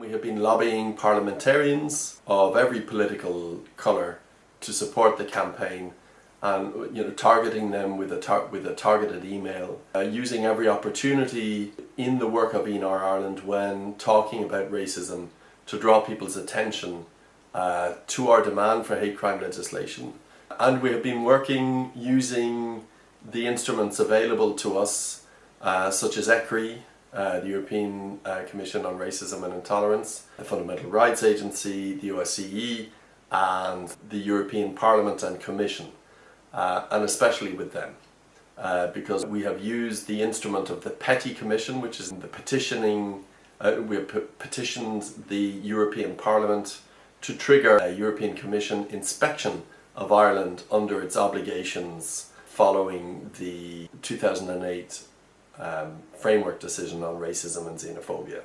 We have been lobbying parliamentarians of every political colour to support the campaign and you know targeting them with a with a targeted email uh, using every opportunity in the work of ENAR Ireland when talking about racism to draw people's attention uh, to our demand for hate crime legislation. And we have been working using the instruments available to us uh, such as ECRI uh, the European uh, Commission on Racism and Intolerance, the Fundamental Rights Agency, the OSCE and the European Parliament and Commission uh, and especially with them uh, because we have used the instrument of the PETI Commission which is the petitioning, uh, we petitioned the European Parliament to trigger a European Commission inspection of Ireland under its obligations following the 2008 um, framework decision on racism and xenophobia.